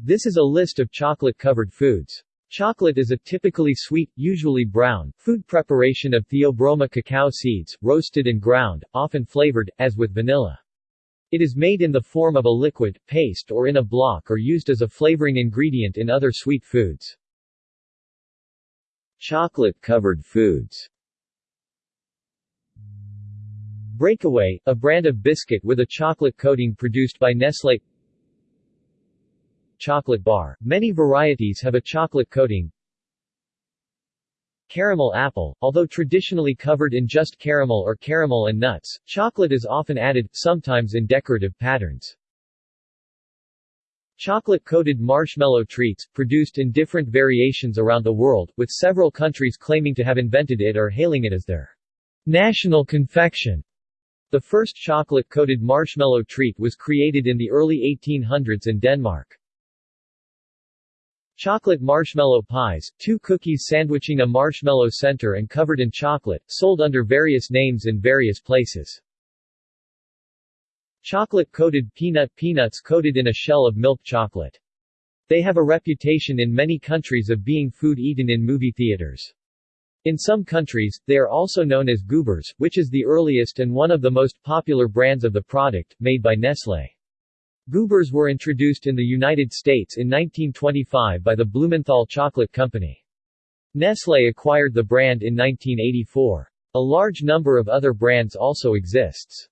This is a list of chocolate-covered foods. Chocolate is a typically sweet, usually brown, food preparation of Theobroma cacao seeds, roasted and ground, often flavored, as with vanilla. It is made in the form of a liquid, paste or in a block or used as a flavoring ingredient in other sweet foods. Chocolate-covered foods Breakaway, a brand of biscuit with a chocolate coating produced by Nestlé Chocolate bar. Many varieties have a chocolate coating. Caramel apple, although traditionally covered in just caramel or caramel and nuts, chocolate is often added, sometimes in decorative patterns. Chocolate-coated marshmallow treats, produced in different variations around the world, with several countries claiming to have invented it or hailing it as their national confection. The first chocolate-coated marshmallow treat was created in the early 1800s in Denmark. Chocolate marshmallow pies, two cookies sandwiching a marshmallow center and covered in chocolate, sold under various names in various places. Chocolate-coated peanut peanuts coated in a shell of milk chocolate. They have a reputation in many countries of being food eaten in movie theaters. In some countries, they are also known as Goobers, which is the earliest and one of the most popular brands of the product, made by Nestlé. Goobers were introduced in the United States in 1925 by the Blumenthal Chocolate Company. Nestlé acquired the brand in 1984. A large number of other brands also exists.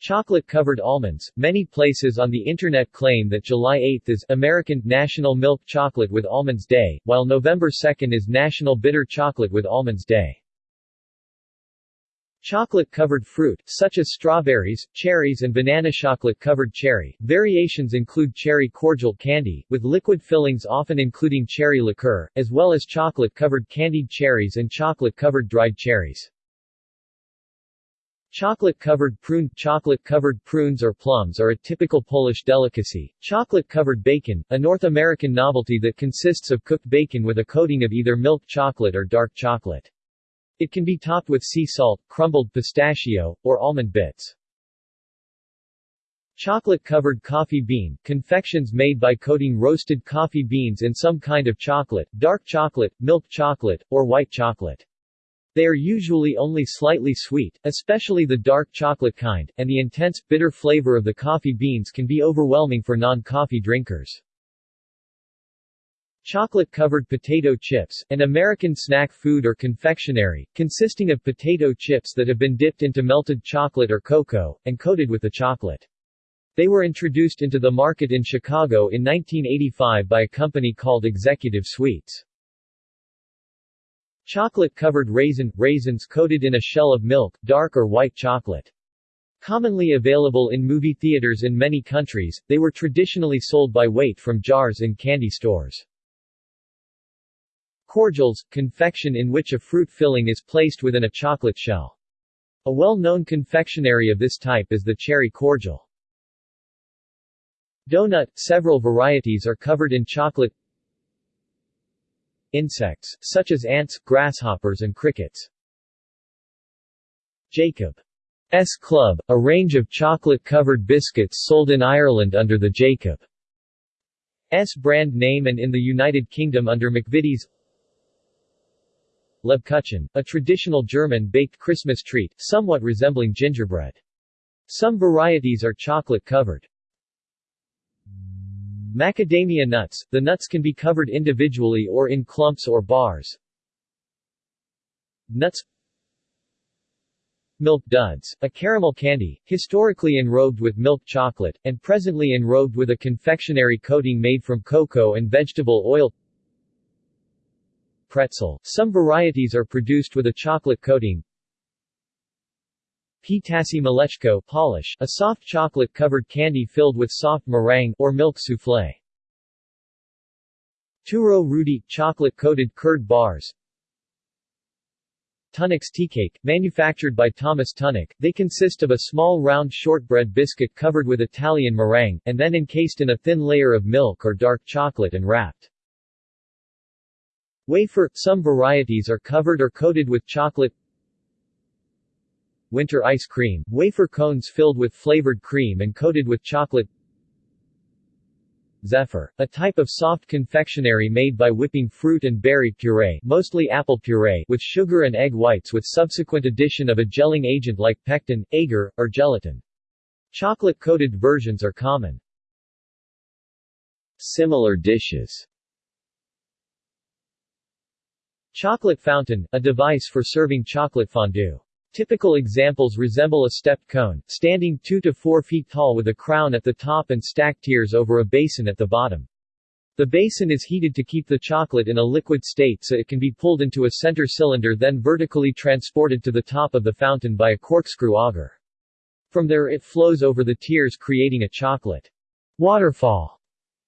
Chocolate-covered almonds. Many places on the Internet claim that July 8 is American National Milk Chocolate with Almonds Day, while November 2 is National Bitter Chocolate with Almonds Day. Chocolate-covered fruit, such as strawberries, cherries and banana chocolate-covered cherry. Variations include cherry cordial candy, with liquid fillings often including cherry liqueur, as well as chocolate-covered candied cherries and chocolate-covered dried cherries. Chocolate-covered prune Chocolate-covered prunes or plums are a typical Polish delicacy. Chocolate-covered bacon, a North American novelty that consists of cooked bacon with a coating of either milk chocolate or dark chocolate. It can be topped with sea salt, crumbled pistachio, or almond bits. Chocolate-covered coffee bean, confections made by coating roasted coffee beans in some kind of chocolate, dark chocolate, milk chocolate, or white chocolate. They are usually only slightly sweet, especially the dark chocolate kind, and the intense, bitter flavor of the coffee beans can be overwhelming for non-coffee drinkers. Chocolate-covered potato chips, an American snack food or confectionery, consisting of potato chips that have been dipped into melted chocolate or cocoa, and coated with the chocolate. They were introduced into the market in Chicago in 1985 by a company called Executive Sweets. Chocolate-covered raisin – raisins coated in a shell of milk, dark or white chocolate. Commonly available in movie theaters in many countries, they were traditionally sold by weight from jars in candy stores. Cordials – confection in which a fruit filling is placed within a chocolate shell. A well-known confectionery of this type is the cherry cordial. Donut – Several varieties are covered in chocolate Insects, such as ants, grasshoppers and crickets. Jacob's Club, a range of chocolate-covered biscuits sold in Ireland under the Jacob's brand name and in the United Kingdom under McVitie's Lebkuchen, a traditional German baked Christmas treat, somewhat resembling gingerbread. Some varieties are chocolate-covered. Macadamia nuts – The nuts can be covered individually or in clumps or bars. Nuts Milk duds, a caramel candy, historically enrobed with milk chocolate, and presently enrobed with a confectionery coating made from cocoa and vegetable oil Pretzel, some varieties are produced with a chocolate coating Ptasie Mleczko Polish, a soft chocolate-covered candy filled with soft meringue or milk soufflé. Turo Rudi chocolate-coated curd bars. Tunnock's tea cake, manufactured by Thomas Tunnock, they consist of a small round shortbread biscuit covered with Italian meringue, and then encased in a thin layer of milk or dark chocolate and wrapped. Wafer – Some varieties are covered or coated with chocolate winter ice cream, wafer cones filled with flavored cream and coated with chocolate Zephyr, a type of soft confectionery made by whipping fruit and berry puree mostly apple puree with sugar and egg whites with subsequent addition of a gelling agent like pectin, agar, or gelatin. Chocolate-coated versions are common. Similar dishes Chocolate fountain, a device for serving chocolate fondue. Typical examples resemble a stepped cone, standing 2 to 4 feet tall with a crown at the top and stacked tiers over a basin at the bottom. The basin is heated to keep the chocolate in a liquid state so it can be pulled into a center cylinder then vertically transported to the top of the fountain by a corkscrew auger. From there it flows over the tiers creating a chocolate waterfall,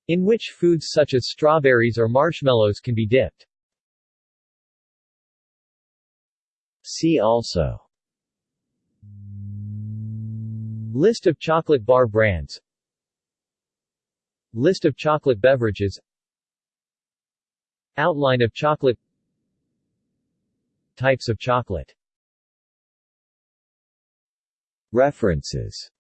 in which foods such as strawberries or marshmallows can be dipped. See also. List of chocolate bar brands. List of chocolate beverages. Outline of chocolate. Types of chocolate. References